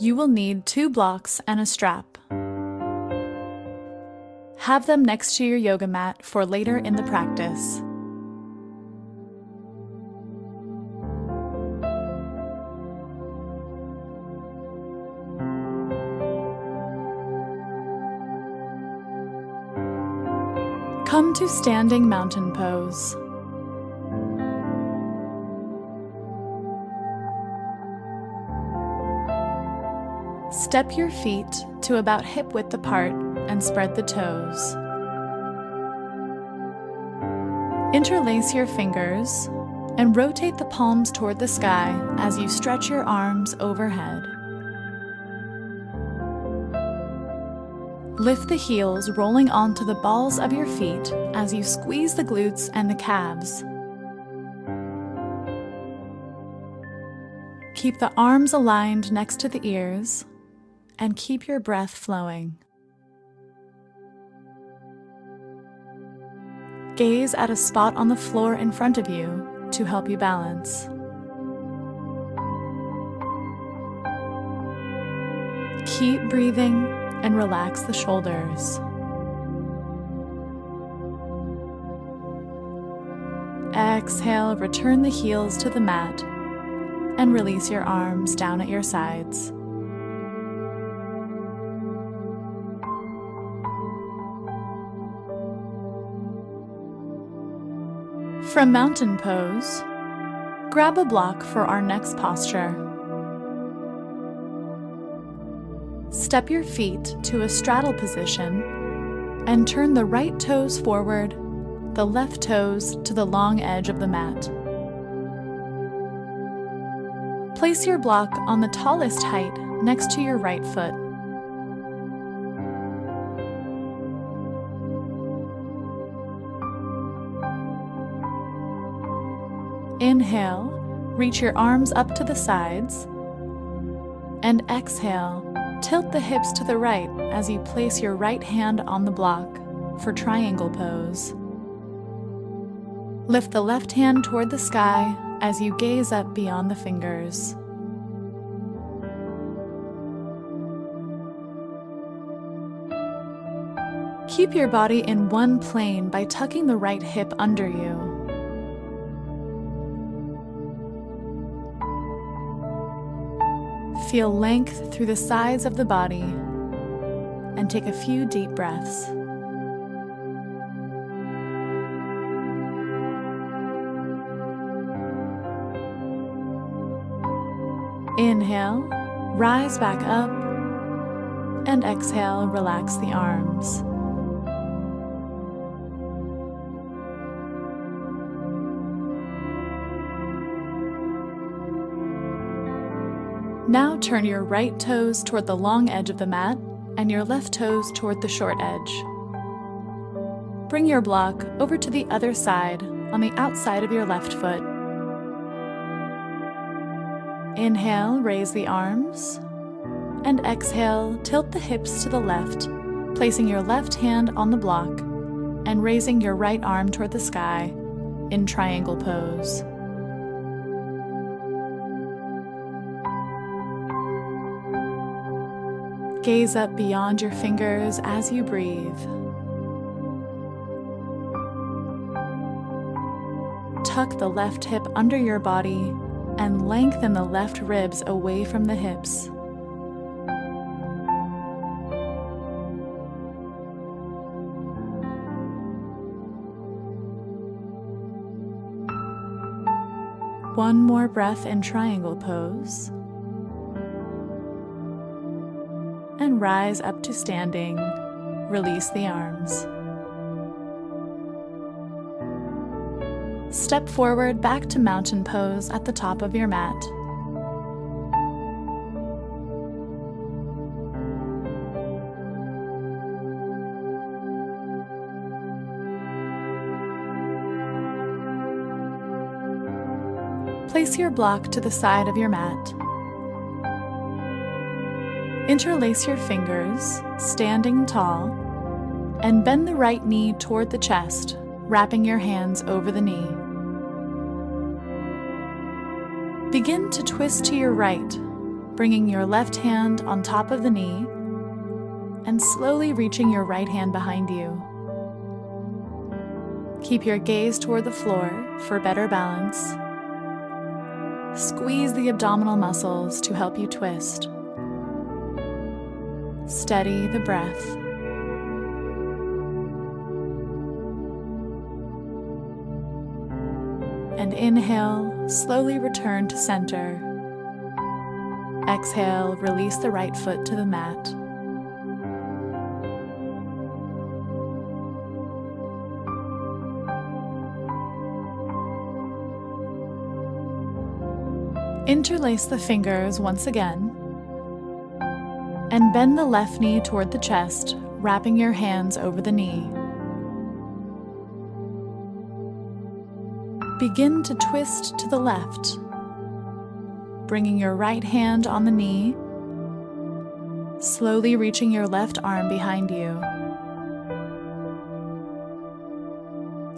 You will need two blocks and a strap. Have them next to your yoga mat for later in the practice. Come to standing mountain pose. Step your feet to about hip width apart and spread the toes. Interlace your fingers and rotate the palms toward the sky as you stretch your arms overhead. Lift the heels rolling onto the balls of your feet as you squeeze the glutes and the calves. Keep the arms aligned next to the ears and keep your breath flowing. Gaze at a spot on the floor in front of you to help you balance. Keep breathing and relax the shoulders. Exhale, return the heels to the mat and release your arms down at your sides. From mountain pose, grab a block for our next posture. Step your feet to a straddle position and turn the right toes forward, the left toes to the long edge of the mat. Place your block on the tallest height next to your right foot. Inhale, reach your arms up to the sides. And exhale, tilt the hips to the right as you place your right hand on the block for triangle pose. Lift the left hand toward the sky as you gaze up beyond the fingers. Keep your body in one plane by tucking the right hip under you. Feel length through the sides of the body and take a few deep breaths. Inhale, rise back up, and exhale, relax the arms. Now turn your right toes toward the long edge of the mat and your left toes toward the short edge. Bring your block over to the other side on the outside of your left foot. Inhale, raise the arms, and exhale, tilt the hips to the left, placing your left hand on the block and raising your right arm toward the sky in triangle pose. Gaze up beyond your fingers as you breathe. Tuck the left hip under your body and lengthen the left ribs away from the hips. One more breath in triangle pose. Rise up to standing. Release the arms. Step forward back to mountain pose at the top of your mat. Place your block to the side of your mat. Interlace your fingers, standing tall, and bend the right knee toward the chest, wrapping your hands over the knee. Begin to twist to your right, bringing your left hand on top of the knee and slowly reaching your right hand behind you. Keep your gaze toward the floor for better balance. Squeeze the abdominal muscles to help you twist. Steady the breath. And inhale, slowly return to center. Exhale, release the right foot to the mat. Interlace the fingers once again and bend the left knee toward the chest, wrapping your hands over the knee. Begin to twist to the left, bringing your right hand on the knee, slowly reaching your left arm behind you.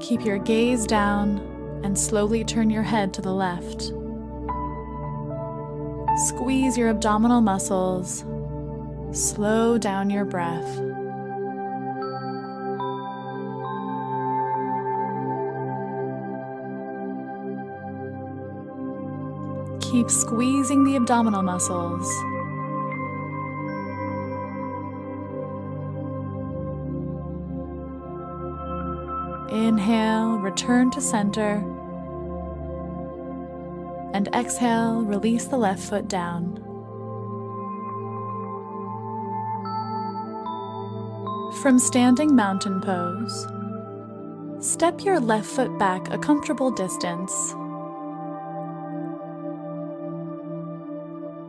Keep your gaze down and slowly turn your head to the left. Squeeze your abdominal muscles. Slow down your breath. Keep squeezing the abdominal muscles. Inhale, return to center and exhale, release the left foot down. From standing mountain pose, step your left foot back a comfortable distance.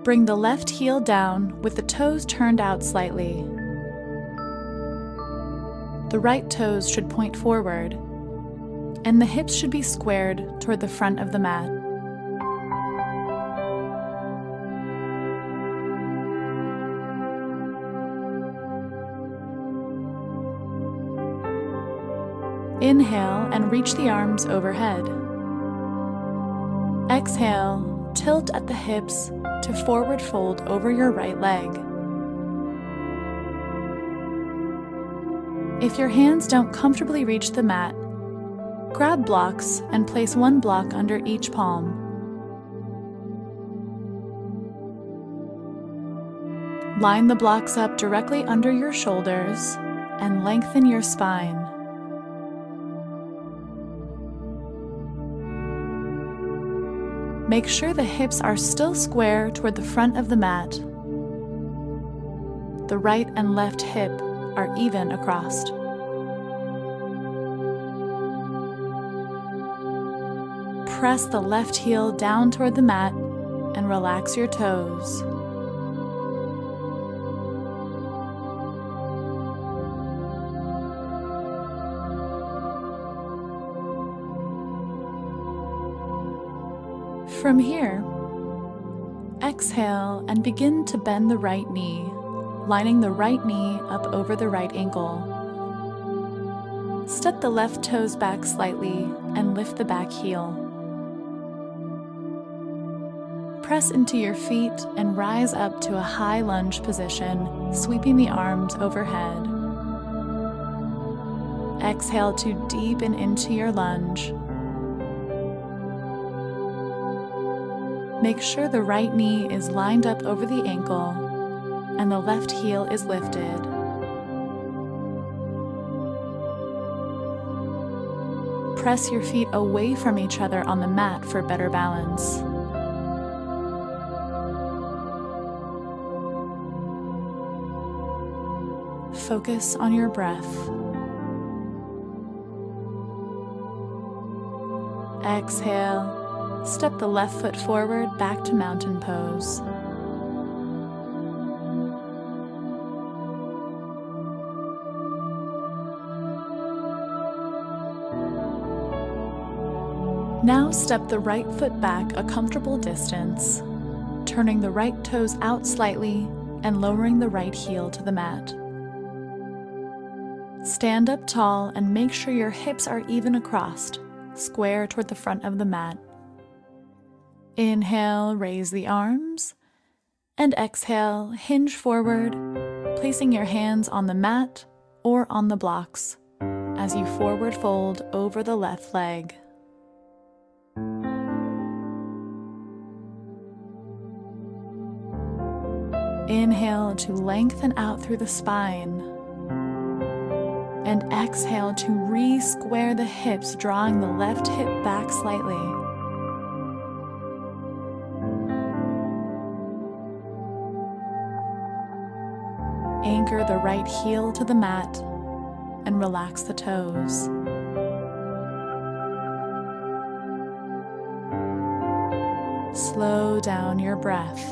Bring the left heel down with the toes turned out slightly. The right toes should point forward, and the hips should be squared toward the front of the mat. Inhale and reach the arms overhead. Exhale, tilt at the hips to forward fold over your right leg. If your hands don't comfortably reach the mat, grab blocks and place one block under each palm. Line the blocks up directly under your shoulders and lengthen your spine. Make sure the hips are still square toward the front of the mat. The right and left hip are even across. Press the left heel down toward the mat and relax your toes. From here, exhale and begin to bend the right knee, lining the right knee up over the right ankle. Step the left toes back slightly and lift the back heel. Press into your feet and rise up to a high lunge position, sweeping the arms overhead. Exhale to deepen into your lunge Make sure the right knee is lined up over the ankle and the left heel is lifted. Press your feet away from each other on the mat for better balance. Focus on your breath. Exhale Step the left foot forward back to mountain pose. Now step the right foot back a comfortable distance, turning the right toes out slightly and lowering the right heel to the mat. Stand up tall and make sure your hips are even across, square toward the front of the mat. Inhale, raise the arms. And exhale, hinge forward, placing your hands on the mat or on the blocks as you forward fold over the left leg. Inhale to lengthen out through the spine. And exhale to re-square the hips, drawing the left hip back slightly. Anchor the right heel to the mat and relax the toes. Slow down your breath.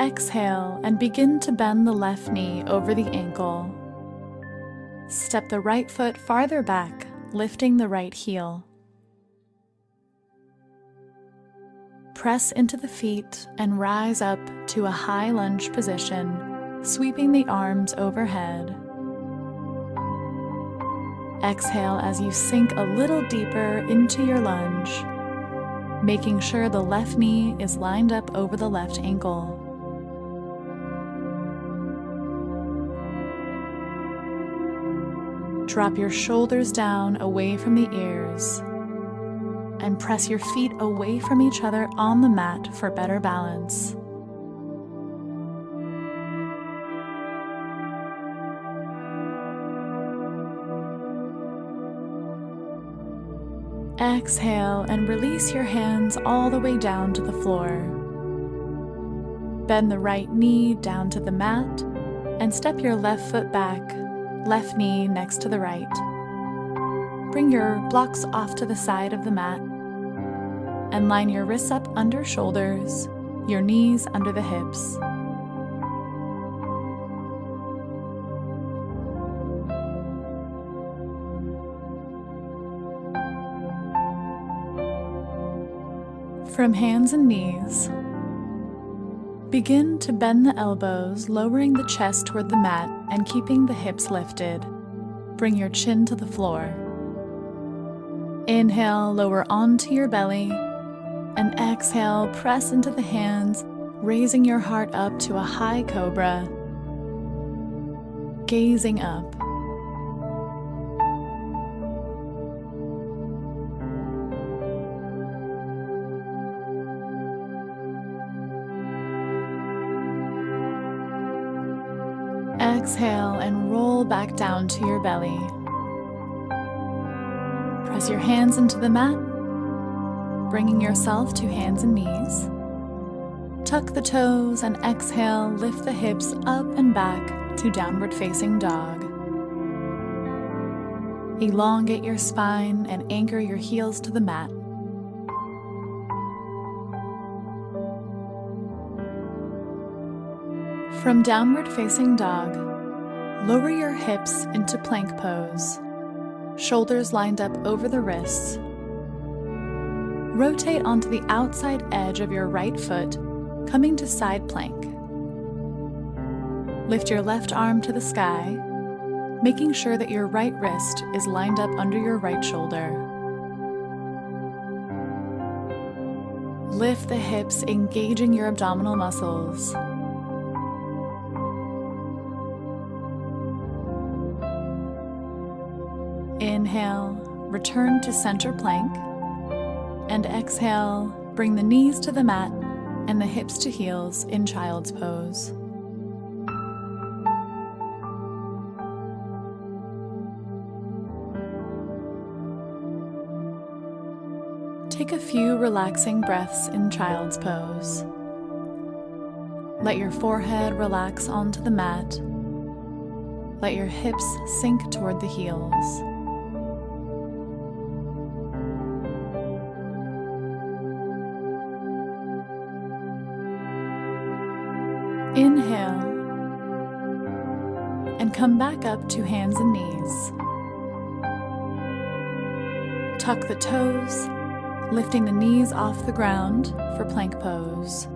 Exhale and begin to bend the left knee over the ankle. Step the right foot farther back, lifting the right heel. Press into the feet and rise up to a high lunge position, sweeping the arms overhead. Exhale as you sink a little deeper into your lunge, making sure the left knee is lined up over the left ankle. Drop your shoulders down away from the ears and press your feet away from each other on the mat for better balance. Exhale and release your hands all the way down to the floor. Bend the right knee down to the mat and step your left foot back left knee next to the right. Bring your blocks off to the side of the mat and line your wrists up under shoulders, your knees under the hips. From hands and knees, Begin to bend the elbows, lowering the chest toward the mat and keeping the hips lifted. Bring your chin to the floor. Inhale, lower onto your belly, and exhale, press into the hands, raising your heart up to a high cobra. Gazing up. Roll back down to your belly. Press your hands into the mat, bringing yourself to hands and knees. Tuck the toes and exhale, lift the hips up and back to downward facing dog. Elongate your spine and anchor your heels to the mat. From downward facing dog, lower your hips into plank pose, shoulders lined up over the wrists. Rotate onto the outside edge of your right foot, coming to side plank. Lift your left arm to the sky, making sure that your right wrist is lined up under your right shoulder. Lift the hips, engaging your abdominal muscles. Inhale, return to center plank. And exhale, bring the knees to the mat and the hips to heels in child's pose. Take a few relaxing breaths in child's pose. Let your forehead relax onto the mat. Let your hips sink toward the heels. And come back up to hands and knees. Tuck the toes, lifting the knees off the ground for plank pose.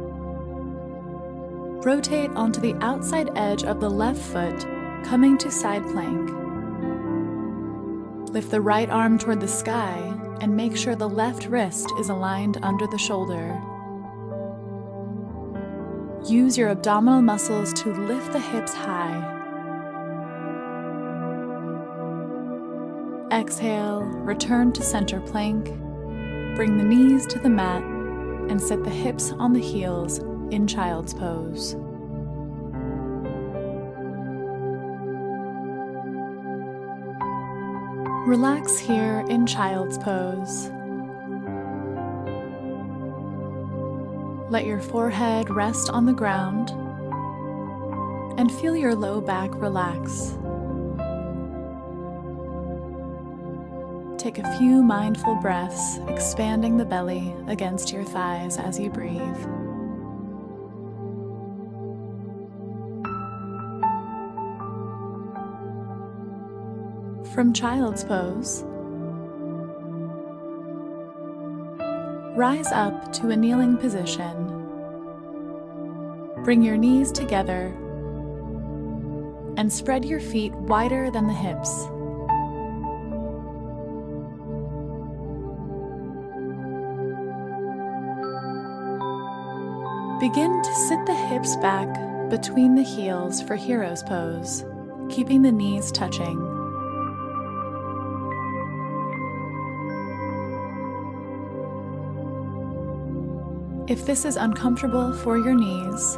Rotate onto the outside edge of the left foot, coming to side plank. Lift the right arm toward the sky and make sure the left wrist is aligned under the shoulder. Use your abdominal muscles to lift the hips high. Exhale, return to center plank. Bring the knees to the mat and set the hips on the heels in child's pose. Relax here in child's pose. Let your forehead rest on the ground and feel your low back relax. Take a few mindful breaths, expanding the belly against your thighs as you breathe. From child's pose, rise up to a kneeling position. Bring your knees together and spread your feet wider than the hips. Begin to sit the hips back between the heels for hero's pose, keeping the knees touching. If this is uncomfortable for your knees,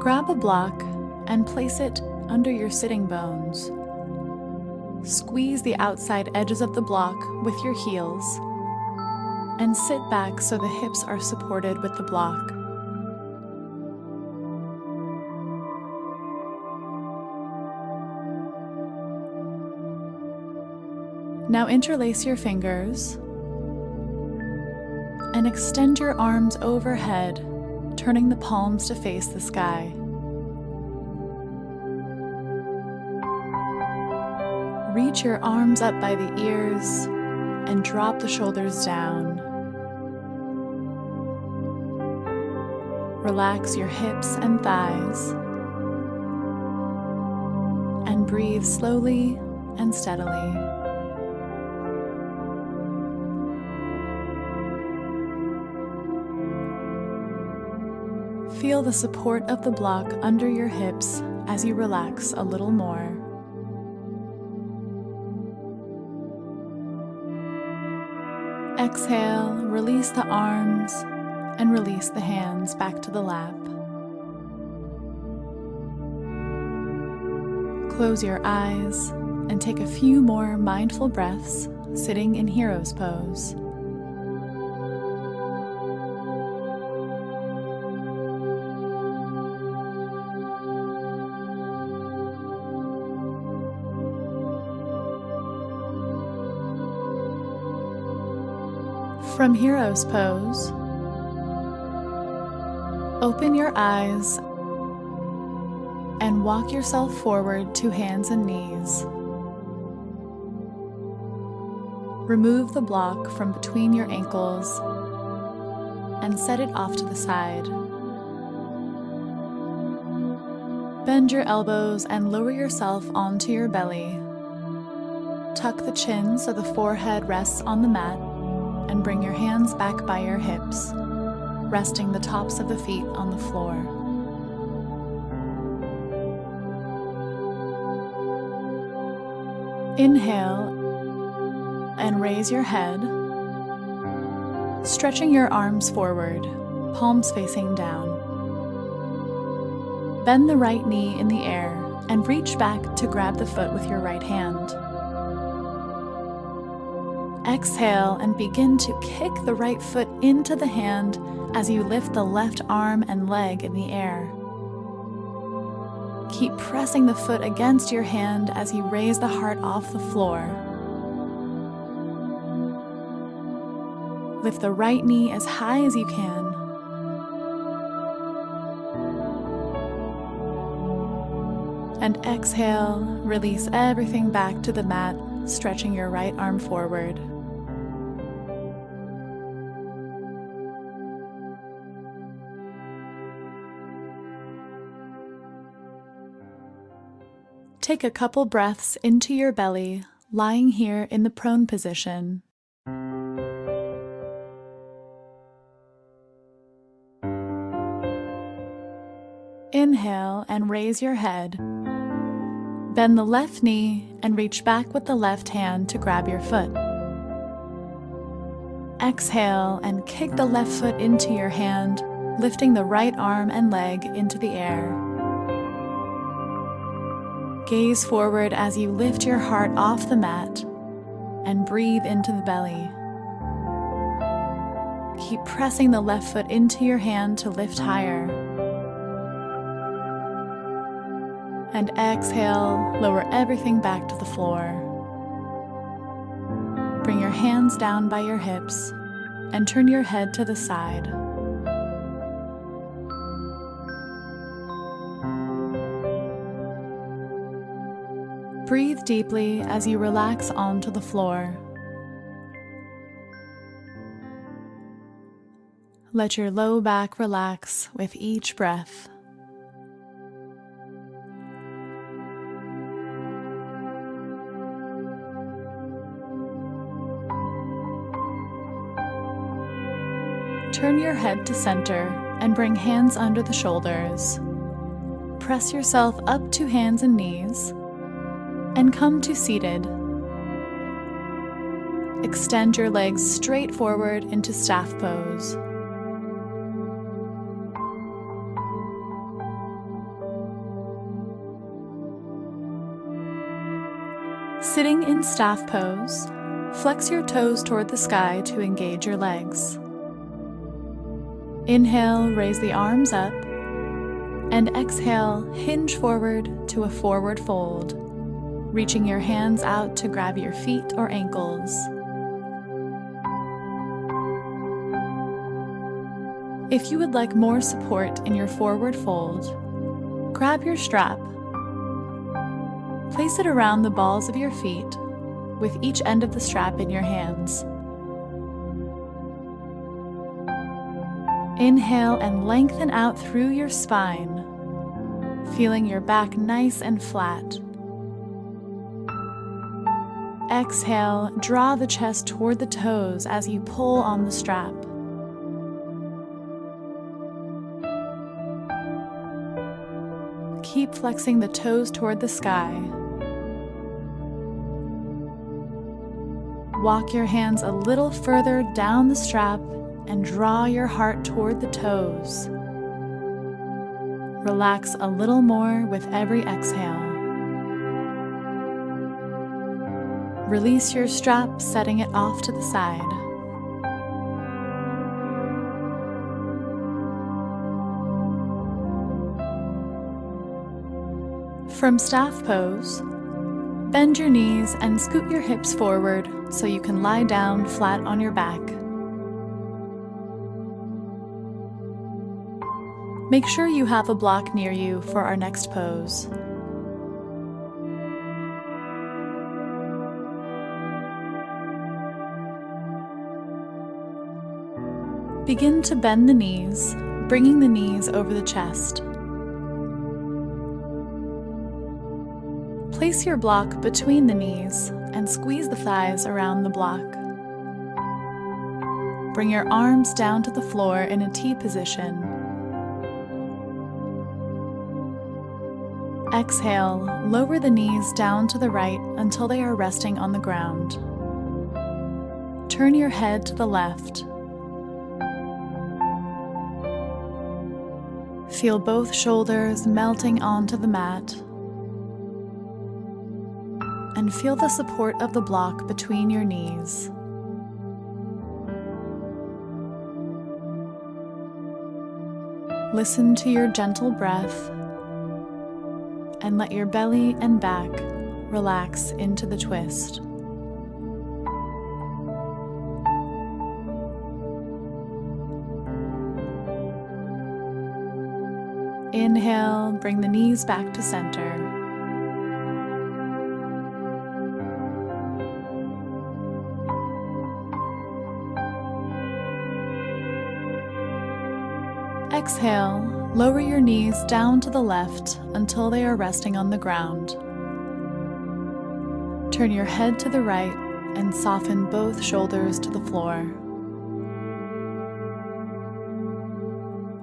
grab a block and place it under your sitting bones. Squeeze the outside edges of the block with your heels and sit back so the hips are supported with the block. Now interlace your fingers and extend your arms overhead, turning the palms to face the sky. Reach your arms up by the ears and drop the shoulders down. Relax your hips and thighs and breathe slowly and steadily. Feel the support of the block under your hips as you relax a little more. Exhale, release the arms and release the hands back to the lap. Close your eyes and take a few more mindful breaths sitting in hero's pose. From Hero's Pose, open your eyes and walk yourself forward to hands and knees. Remove the block from between your ankles and set it off to the side. Bend your elbows and lower yourself onto your belly. Tuck the chin so the forehead rests on the mat and bring your hands back by your hips, resting the tops of the feet on the floor. Inhale and raise your head, stretching your arms forward, palms facing down. Bend the right knee in the air and reach back to grab the foot with your right hand. Exhale and begin to kick the right foot into the hand as you lift the left arm and leg in the air. Keep pressing the foot against your hand as you raise the heart off the floor. Lift the right knee as high as you can. And exhale, release everything back to the mat, stretching your right arm forward. Take a couple breaths into your belly, lying here in the prone position. Inhale and raise your head. Bend the left knee and reach back with the left hand to grab your foot. Exhale and kick the left foot into your hand, lifting the right arm and leg into the air. Gaze forward as you lift your heart off the mat and breathe into the belly. Keep pressing the left foot into your hand to lift higher. And exhale, lower everything back to the floor. Bring your hands down by your hips and turn your head to the side. Breathe deeply as you relax onto the floor. Let your low back relax with each breath. Turn your head to center and bring hands under the shoulders. Press yourself up to hands and knees and come to seated. Extend your legs straight forward into staff pose. Sitting in staff pose, flex your toes toward the sky to engage your legs. Inhale, raise the arms up, and exhale, hinge forward to a forward fold, reaching your hands out to grab your feet or ankles. If you would like more support in your forward fold, grab your strap Place it around the balls of your feet, with each end of the strap in your hands. Inhale and lengthen out through your spine, feeling your back nice and flat. Exhale, draw the chest toward the toes as you pull on the strap. Keep flexing the toes toward the sky. Walk your hands a little further down the strap and draw your heart toward the toes. Relax a little more with every exhale. Release your strap, setting it off to the side. From staff pose, Bend your knees and scoot your hips forward so you can lie down flat on your back. Make sure you have a block near you for our next pose. Begin to bend the knees, bringing the knees over the chest. Place your block between the knees and squeeze the thighs around the block. Bring your arms down to the floor in a T position. Exhale, lower the knees down to the right until they are resting on the ground. Turn your head to the left. Feel both shoulders melting onto the mat and feel the support of the block between your knees. Listen to your gentle breath and let your belly and back relax into the twist. Inhale, bring the knees back to center. Exhale, lower your knees down to the left until they are resting on the ground. Turn your head to the right and soften both shoulders to the floor.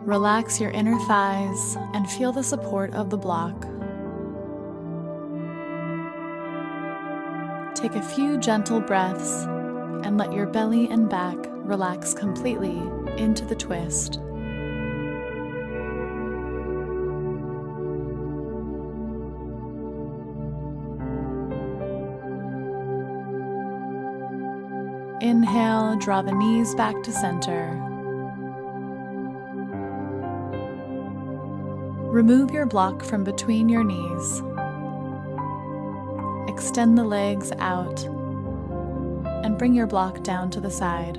Relax your inner thighs and feel the support of the block. Take a few gentle breaths and let your belly and back relax completely into the twist. Inhale, draw the knees back to center. Remove your block from between your knees. Extend the legs out and bring your block down to the side.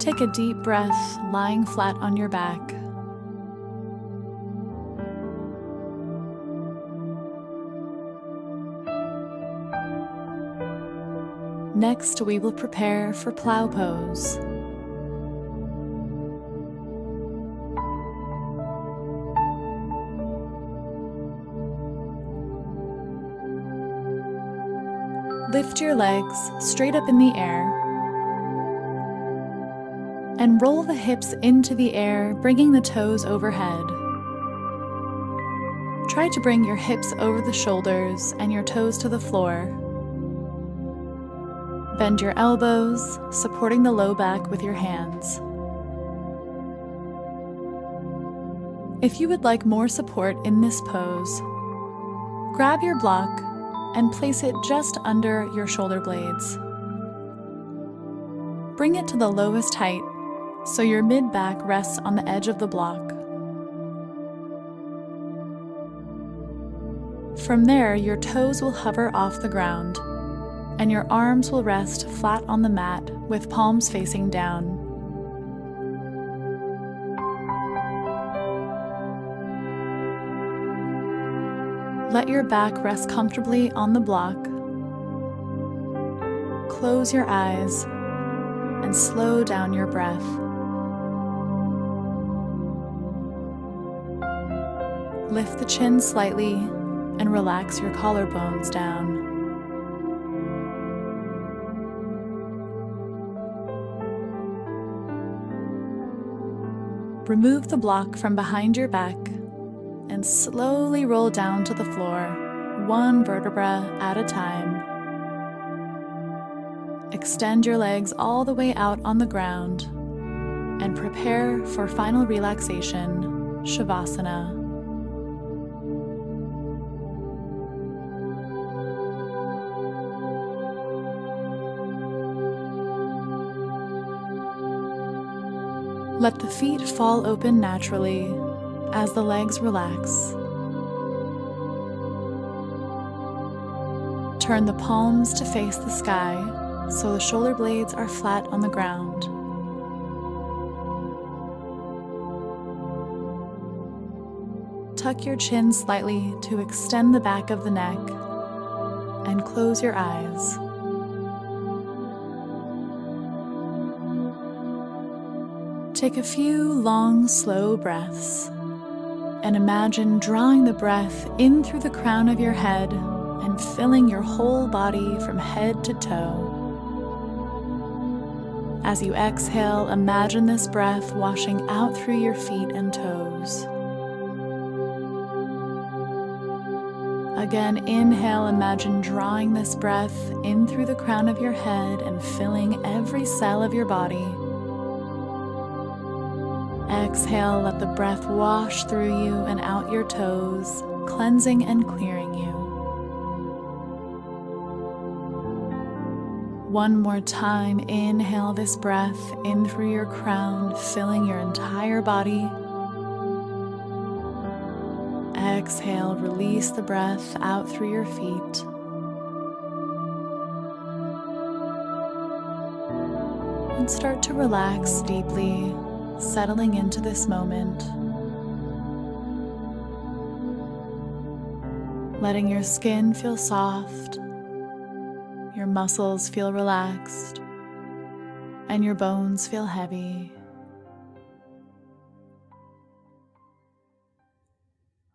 Take a deep breath lying flat on your back. Next, we will prepare for plow pose. Lift your legs straight up in the air and roll the hips into the air, bringing the toes overhead. Try to bring your hips over the shoulders and your toes to the floor. Bend your elbows, supporting the low back with your hands. If you would like more support in this pose, grab your block and place it just under your shoulder blades. Bring it to the lowest height so your mid back rests on the edge of the block. From there, your toes will hover off the ground and your arms will rest flat on the mat with palms facing down. Let your back rest comfortably on the block. Close your eyes and slow down your breath. Lift the chin slightly and relax your collarbones down. Remove the block from behind your back and slowly roll down to the floor, one vertebra at a time. Extend your legs all the way out on the ground and prepare for final relaxation, Shavasana. Let the feet fall open naturally as the legs relax. Turn the palms to face the sky so the shoulder blades are flat on the ground. Tuck your chin slightly to extend the back of the neck and close your eyes. Take a few long, slow breaths and imagine drawing the breath in through the crown of your head and filling your whole body from head to toe. As you exhale, imagine this breath washing out through your feet and toes. Again, inhale, imagine drawing this breath in through the crown of your head and filling every cell of your body. Exhale, let the breath wash through you and out your toes, cleansing and clearing you. One more time, inhale this breath in through your crown, filling your entire body. Exhale, release the breath out through your feet. And start to relax deeply settling into this moment, letting your skin feel soft, your muscles feel relaxed, and your bones feel heavy.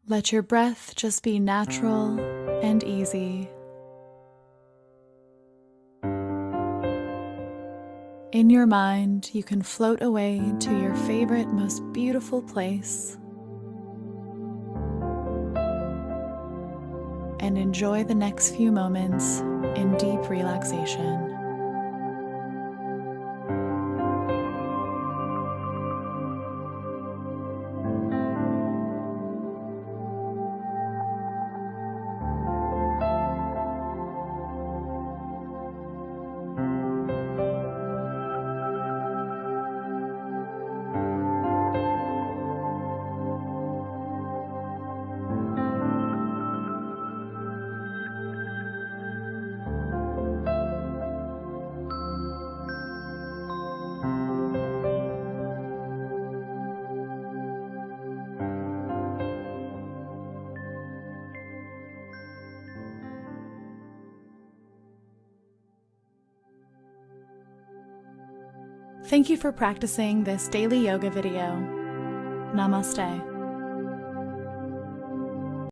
Let your breath just be natural and easy. In your mind, you can float away to your favorite, most beautiful place and enjoy the next few moments in deep relaxation. Thank you for practicing this daily yoga video. Namaste.